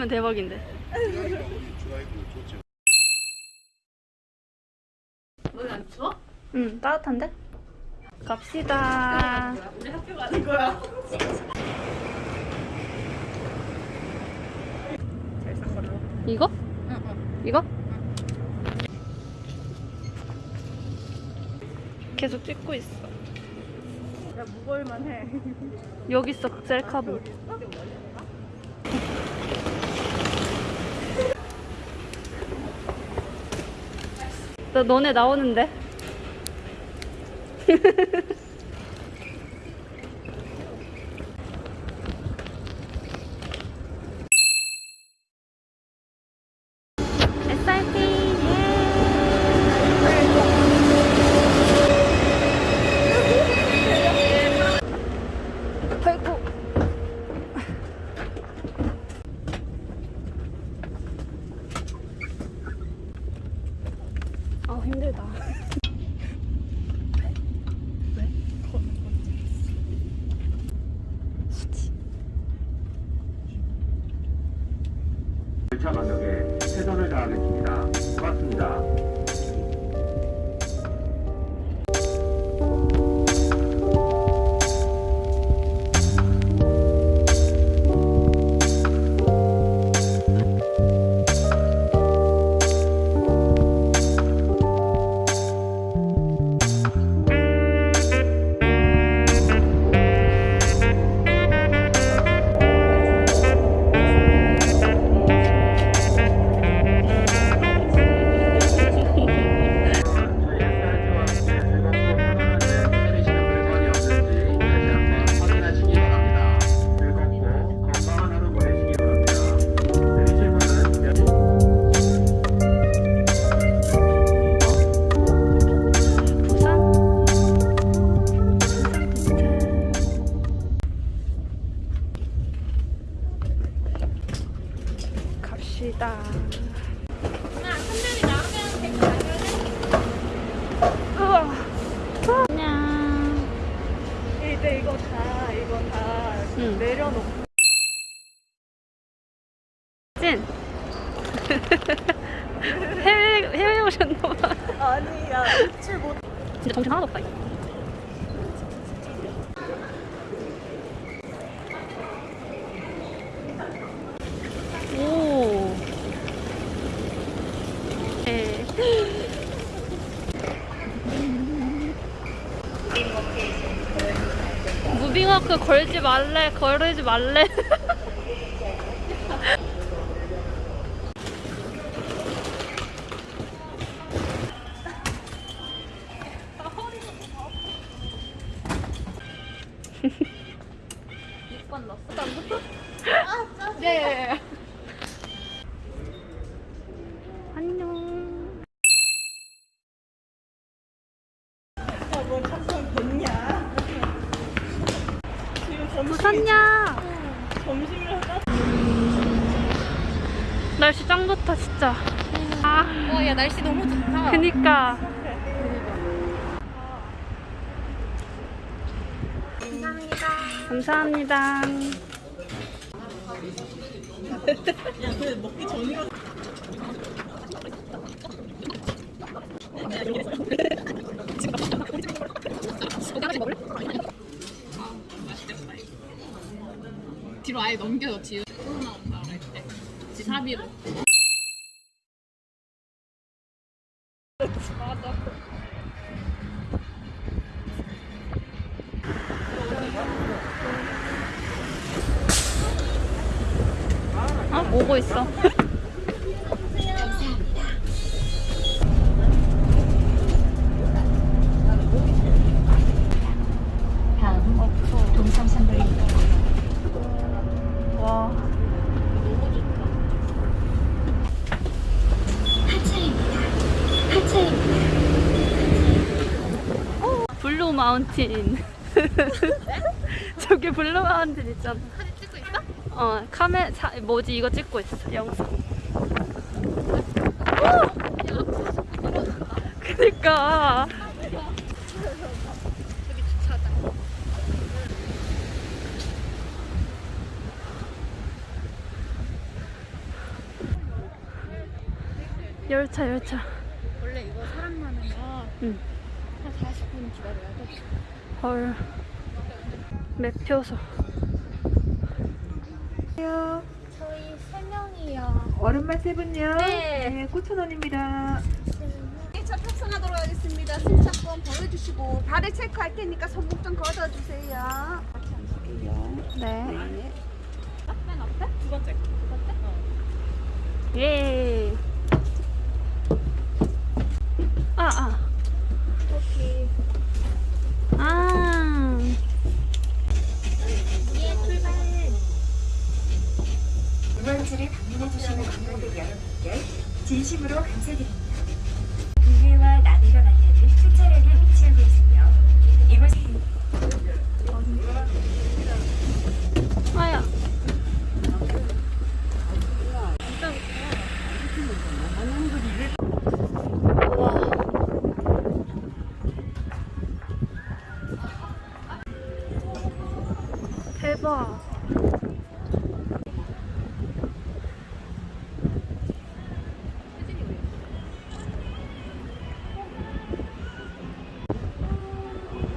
저거면 대박인데. 너네 안 추워? 응, 따뜻한데? 갑시다. 우리 학교 가는 거야. 이거? 응, 응. 이거? 계속 찍고 있어. 야, 무거울만 해. 여기 있어, 셀카보. 너, 너네 나오는데? 아니야, 웃질 못. 진짜 정신 하나도 없다. 이거. 오. 네. 무빙워크 걸지 말래, 걸지 말래. 감사합니다. 뒤로 아예 넘겨서 뒤로. 나 온다. 그럴 때 지사비로 마운틴. 저기 블루 마운틴 있잖아. 사진 찍고 있어? 어, 카메, 사, 뭐지, 이거 찍고 있어, 영상. 그니까. 열차, 열차. 원래 이거 사람 많은 거. 응. 한 40분 기다려야 돼. 헐. 매표소. 저희 세 명이요. 얼음만 세 분요. 네. 9,000원입니다. 차 탑승하도록 하겠습니다. 승차권 보여주시고 발을 체크할 테니까 손목 좀 걷어주세요. 네. 두 번째. 예. 아, 아. 아. 응원지를 방문해주시는 관광객 여러분께 진심으로 감사드립니다. 국내와 남해가 만나는 수차량에 위치하고 있으며 이곳 아야. 와. 대박.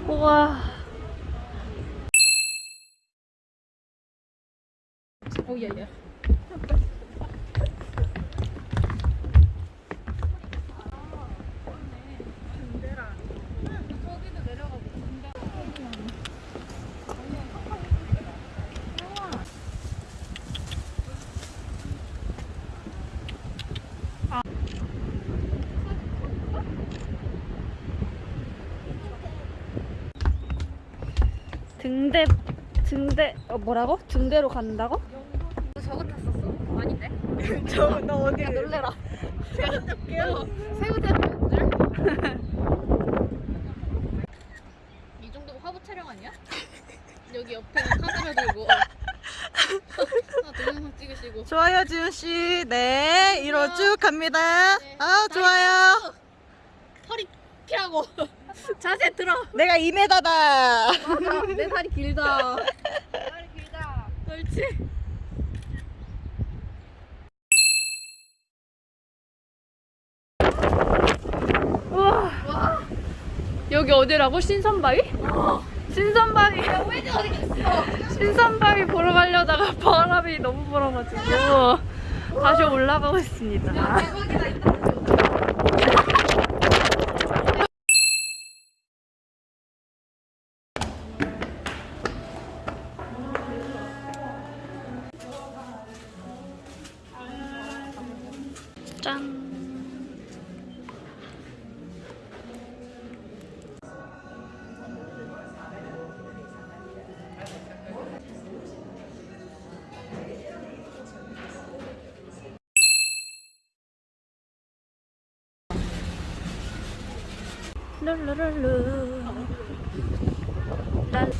우와. 오, 예, 예. 등대 등대 어 뭐라고? 등대로 간다고? 아닌데? 저너 어디? 놀래라. 제가 잡게요. 새우젓 줄? 이 정도면 화보 촬영 아니야? 여기 옆에 카메라 들고 동영상 찍으시고 좋아요 지훈 씨. 네, 이로 쭉 갑니다. 네. 아 좋아요. 허리 피하고 자세 들어 내가 2m다. 내 다리 길다 다리 길다 옳지 여기 어디라고? 신선바위? 신선바위. 신선바위 보러 가려다가 바람이 너무 불어가지고 다시 올라가고 있습니다. 룰루룰루. 랄.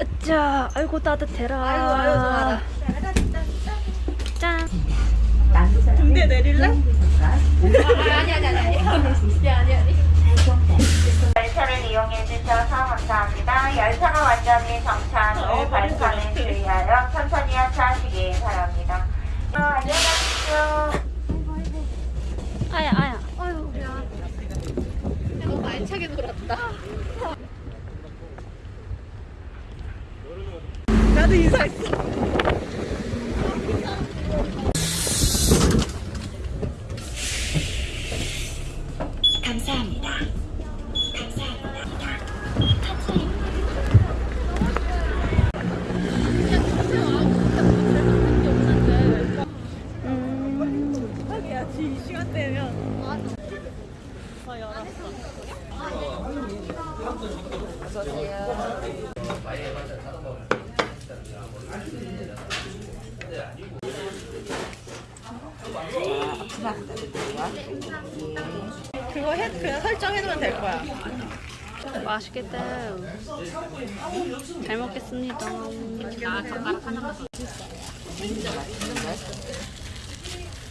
으쌰, 아이고 따뜻해라. 아이고 아이고 좋아라. 짠. 등대 내릴래? 열차를 이용해 주셔서 감사합니다. 열차가 완전히 정차한 후 발판에 주의하여 천천히 하차하시기 바랍니다. 어, 안녕히 가십시오. 아야 아야. 너무 알차게 놀았다 나도 인사했어. 감사합니다. 딱이야지 이 시간대면. 아 열었어. 그거 해 그냥 설정해두면 될 거야. 맛있겠다. 잘 먹겠습니다. 아, 젓가락 하나만 더.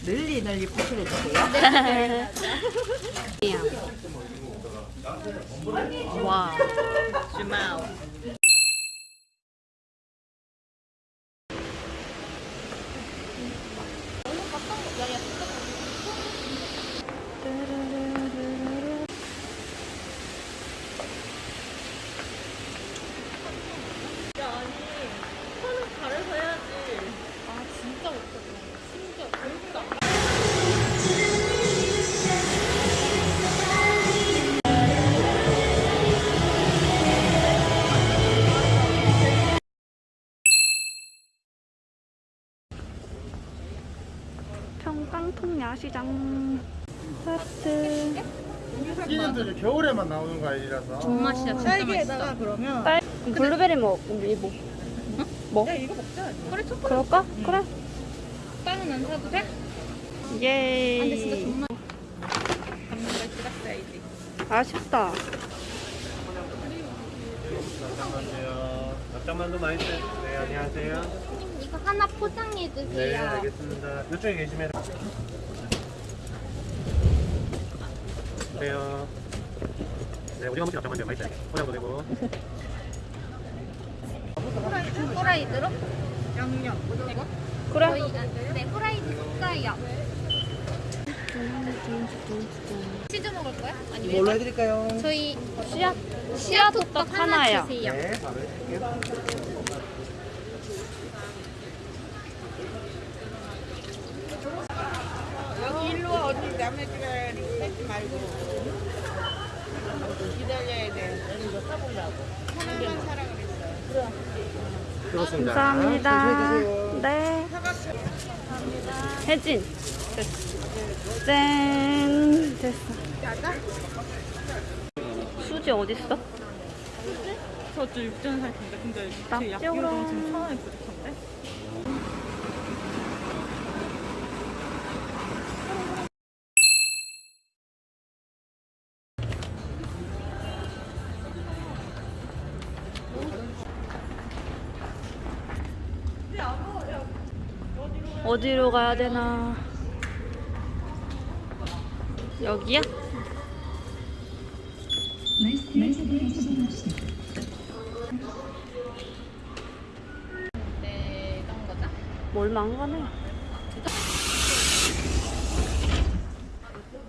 널리 널리 포트려 주세요. 와. 시장. 하트. 시즌들이 겨울에만 나오는 거 아니라서 존맛이야 진짜 딸기에다가 맛있어. 그러면 딸 블루베리 먹. 우리 뭐? 뭐? 야 이거 먹자. 그래 초콜릿 그럴까? 그래. 빵은 안 사도 돼? 예. 아, 근데 진짜 존맛. 감는 걸 찍었어야지. 아쉽다. 잠깐만요 잠깐만도 맛있어요 네 안녕하세요 이거 하나 포장해 네 주세요. 알겠습니다 이쪽에 계시면 그래요 네 오징어 먹기 잠깐만요 맛있어요 포장도 되고 후라이드로? 양념. 이거? 그래. 저희가 네 후라이드 줬어요. 치즈 먹을 거야? 아니면 뭘로 해드릴까요? 저희 씨앗 씨앗 호떡 하나. 주세요. 네 바로 해줄게요 여기 일로 와 언니 남의 집에 뺏지 말고 기다려야 돼. 하나만 사라 그랬어. 그렇습니다 감사합니다. 네. 혜진. 됐어. 짠. 됐어. 수지 어딨어? 저도 육전 살 텐데 근데 제 납작으로. 약비가 지금 천 원에 부족한 어디로 가야 되나? 여기야? 뭘 망가네?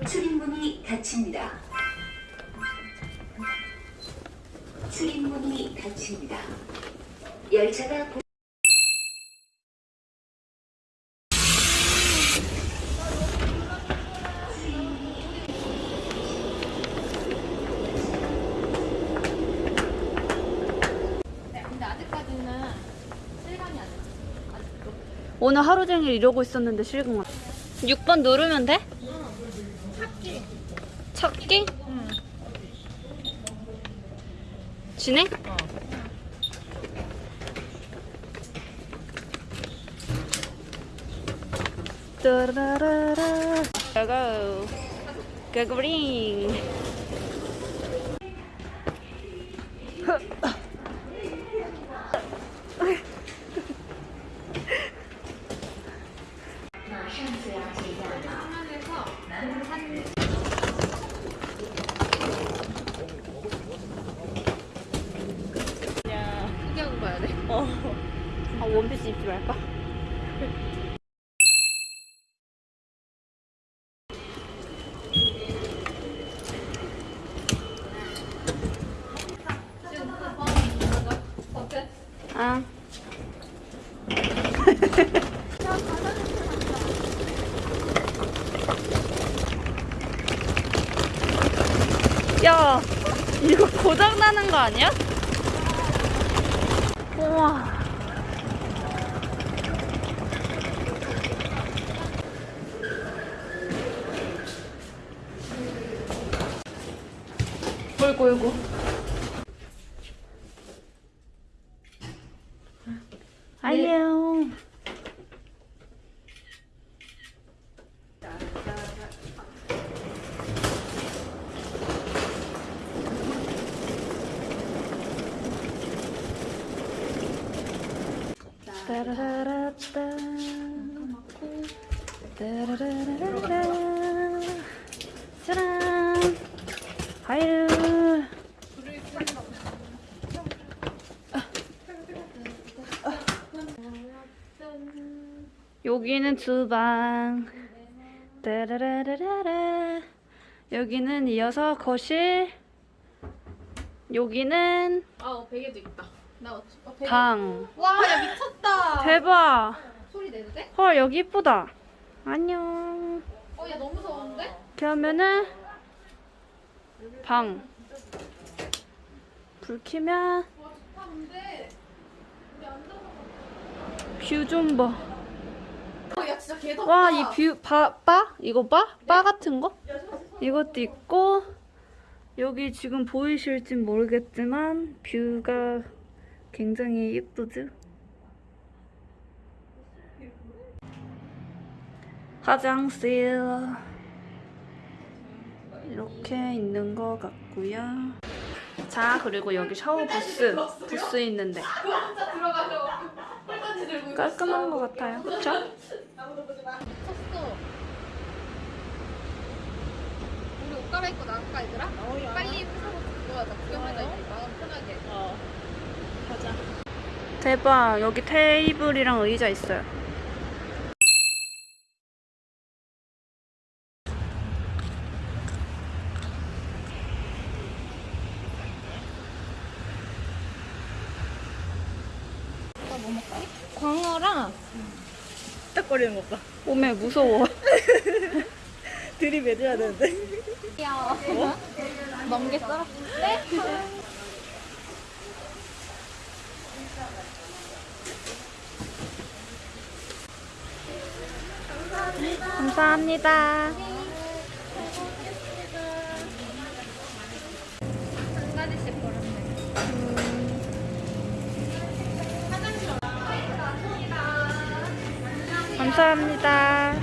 출입문이 닫힙니다. 출입문이 닫힙니다. 열차가 보- 네, 근데 아직까지는 실감이 안 나. 오늘 하루 종일 이러고 있었는데 실금 왔 6번 누르면 돼? 찾기. 찾기? 진행? 따라라라 고고 고고링 돼. 아 원피스 입지 말까? 아. 야, 이거 고장 나는 거 아니야? 우와. 어이구, 어이구. 안녕. 따라라라따. 짜란. 과일. 여기는 주방. 따라라라라라. 여기는 이어서 거실. 여기는 아 어, 베개도 있다. 나 어, 어, 베개. 방. 와 야 미쳤다. 대박. 소리 내도 돼? 헐 여기 이쁘다. 안녕. 어 야 너무 무서운데? 그러면은 방. 불 켜면 아 근데 view좀 봐. 어 야 진짜 개덥다. 와 이 view 바, 바? 이거 바? 바 같은 거? 이것도 있고 여기 지금 보이실진 모르겠지만 뷰가 굉장히 예쁘죠? 화장실 이렇게 있는 것 같고요. 자 그리고 여기 샤워 부스 부스 있는데 깔끔한 것 같아요. 그쵸? 우리 옷 갈아입고 나갈까 얘들아? 빨리 회사로 들어가자. 구경하자 마음 편하게. 대박 여기 테이블이랑 의자 있어요 딱거리는 것 봐. 오메 무서워 들이매줘야 되는데. 귀여워. 멍게 썰어. 감사합니다 한 가지씩 버렸네. 감사합니다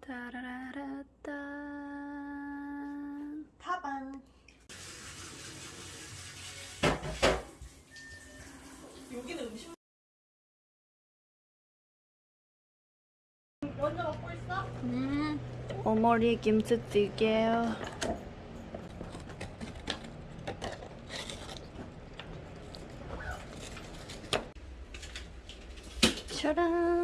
따라라라따 타방. 여기는 음식. 먼저 먹고 있어? 음, 어머리 김치찌개요 짜란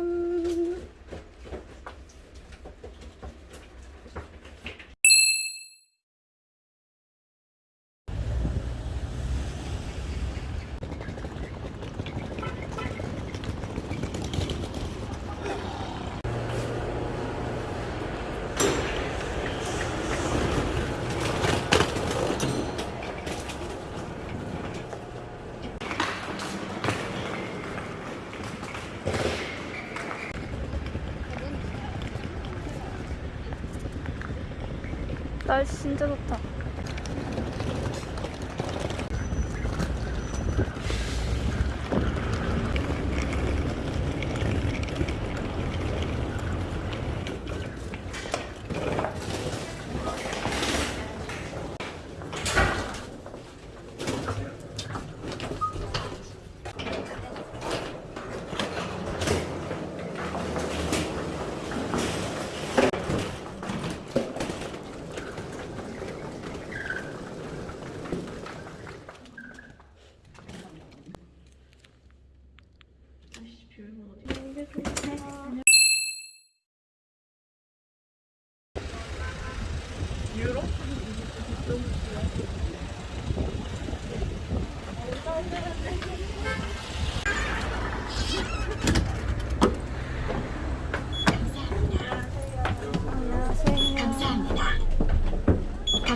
날씨 진짜 좋다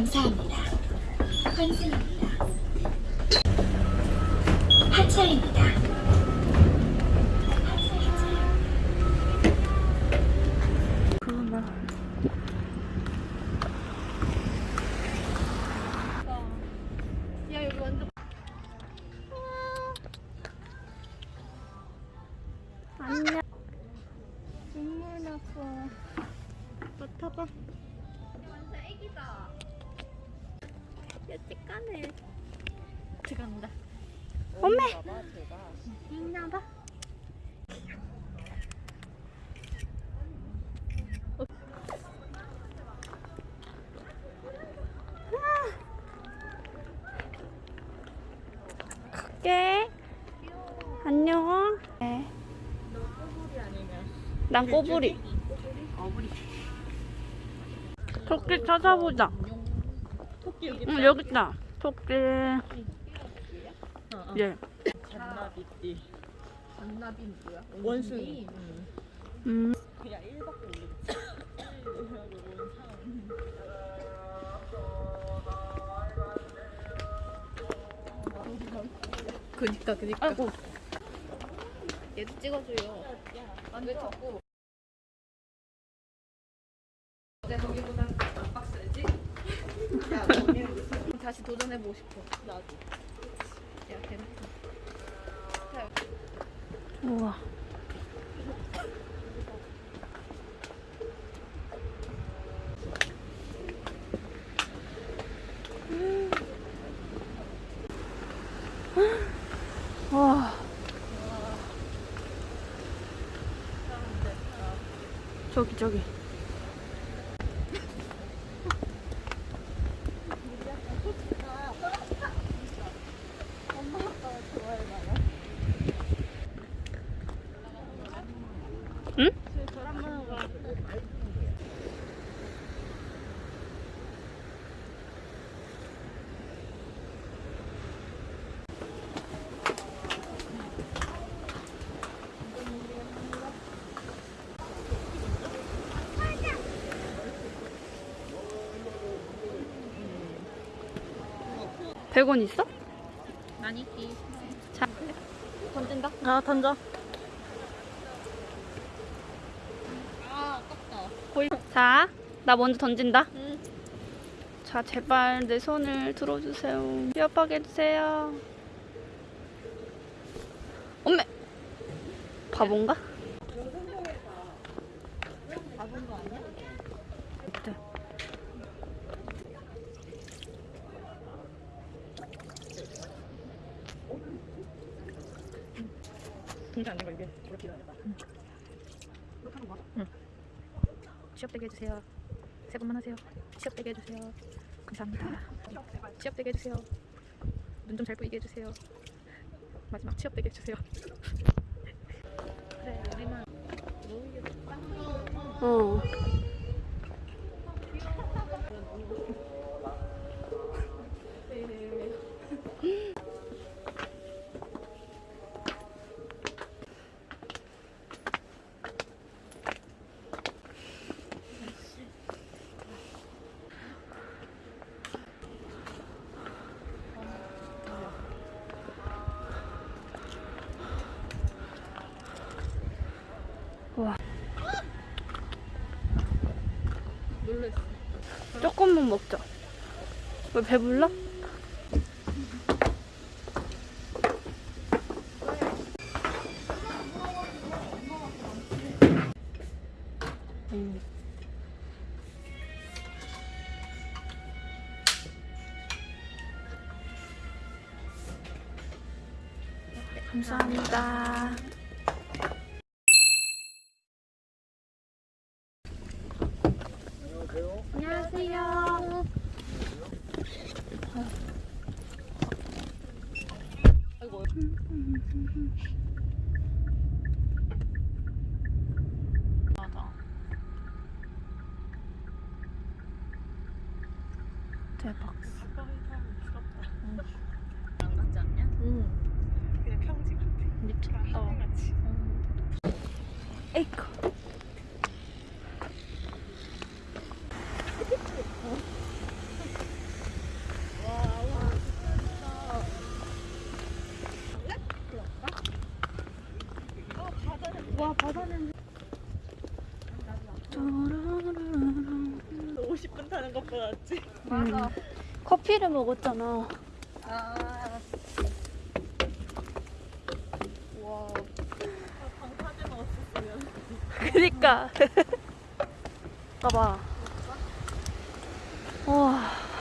감사합니다. 환승입니다. 난 꼬부리. 토끼 찾아보자. 토끼 여기 응, 여기 있다. 토끼. 예. 잔나비띠. 잔나비 뭐야? 원숭이. 음. 그냥 1밖에 모르겠지. 그니까 그니까. 아이고. 얘도 찍어줘요. 왜 자꾸 도전해보고 싶어. 나도. 야, 재밌어. 우와. 와. 저기 저기. 응? 백원 있어? 아니, 이 자, 던진다. 아 던져. 아, 아깝다. 보이. 자, 나 먼저 던진다. 응. 자, 제발 내 손을 들어주세요. 협박해 주세요. 엄매. 바본가? 바본 거 아니야? 네. 진짜 안 되고 이게 이렇게 해야 취업되게 해주세요. 새 번만 하세요. 취업되게 해주세요. 감사합니다. 취업되게 해주세요. 눈 좀 잘 보이게 해주세요. 마지막 취업되게 해주세요. 그래, 우리만 어. 와. 먹자. 왜 배불러? 음. 감사합니다. 안녕하세요. 맞 맞아. 음. 커피를 먹었잖아. 아. 와. 방파제 넣었으면. 그니까. 봐봐. 와.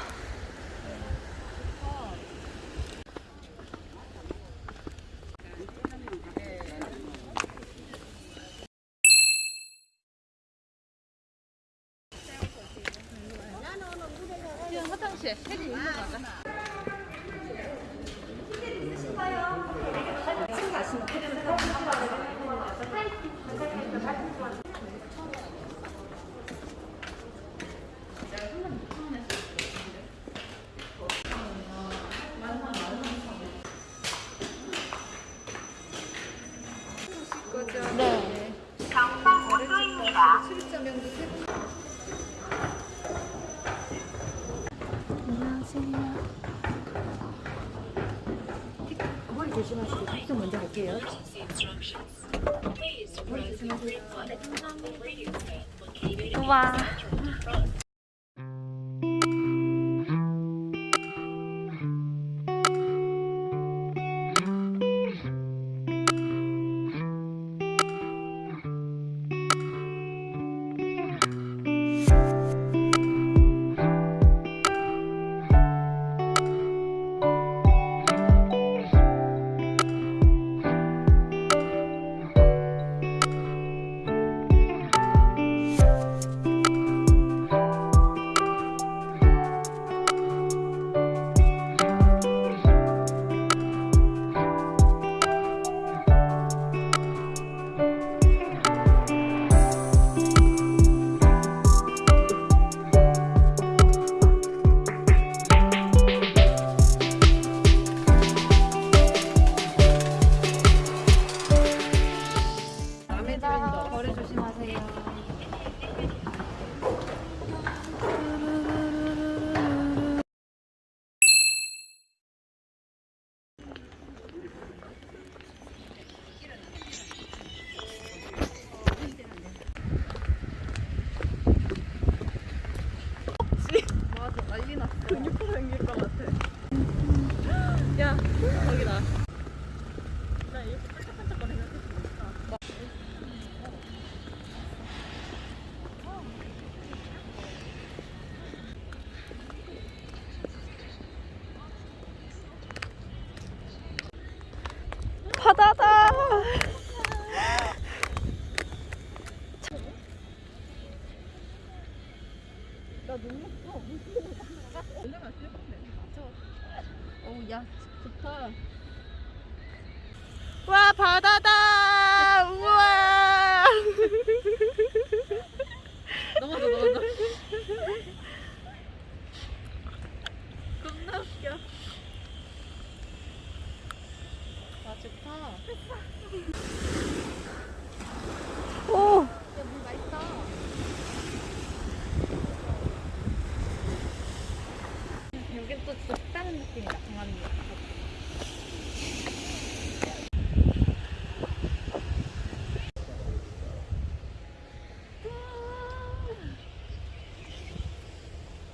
여긴 또 다른 느낌이다. 강아지.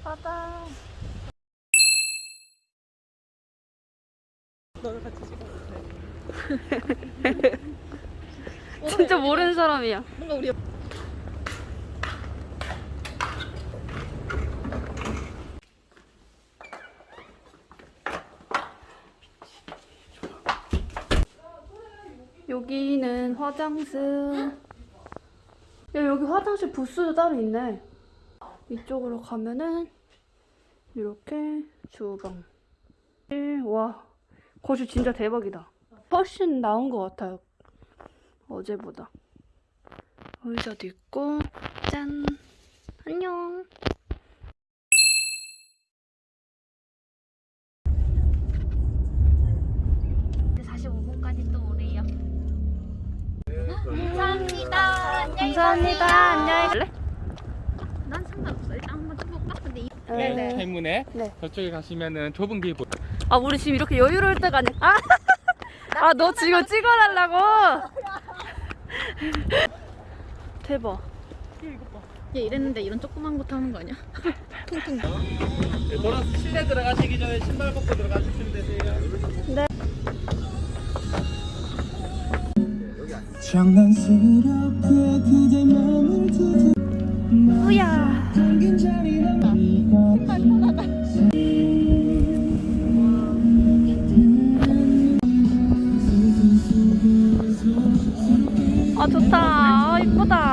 바다. 너를 같이 찍어도 돼 진짜 모르는 사람이야. 뭔가 우리 여기는 화장실. 야, 여기 화장실 부스도 따로 있네. 이쪽으로 가면은 이렇게 주방. 와, 거실 진짜 대박이다. 훨씬 나은 것 같아요. 어제보다. 의자도 있고, 짠. 안녕. 감사합니다. 안녕히 갈래? 난 상관없어. 일단 한번 쳐볼까? 근데 이 네. 때문에 네. 저쪽에 가시면은 좁은 길 보. 아, 우리 지금 이렇게 여유로울 때가 아니. 아, 아, 너 지금 찍어달라고? 대박. 얘 이랬는데 이런 조그만 거 타는 거 아니야? 돌아 실내 들어가시기 전에 신발 벗고 들어가시면 되세요. 장 우야. 아 좋다. 아 이쁘다.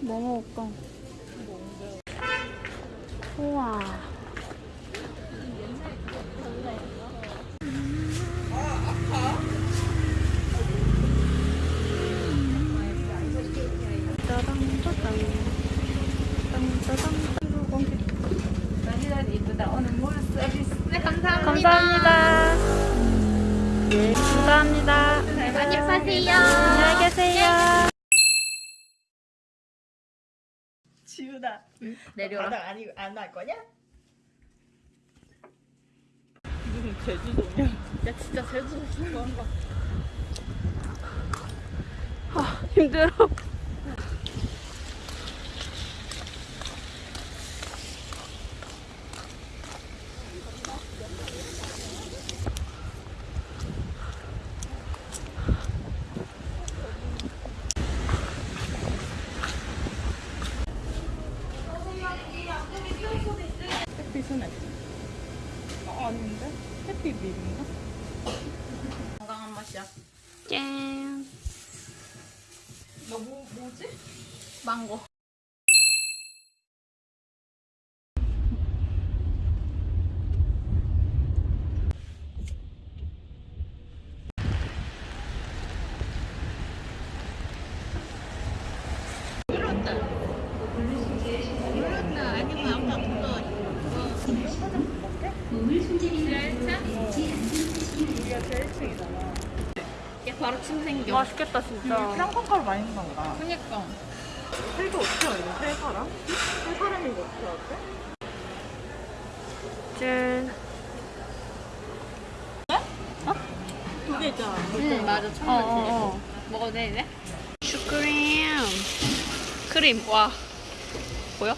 뭐 먹을까? 내려라. 바닥 아니 안할 거냐? 무슨 제주도냐? 야 진짜 제주도 한 거. 힘들어. 햇빛은 햇빛. 어, 아닌데? 햇빛 미인가? 건강한 맛이야. 짠. 너 뭐, 뭐지? 망고. 얘 바로 침 생겨. 맛있겠다 진짜. 평가가루 많이 넣나 보다. 그니까. 살도 어떻게 알려? 세 사람? 세 사람이 뭐 어떻게 알지? 짠. 두개 있잖아. 응 맞아 첫 어. 어, 어. 먹어도 돼 이제? 슈크림. 크림. 와. 보여? 아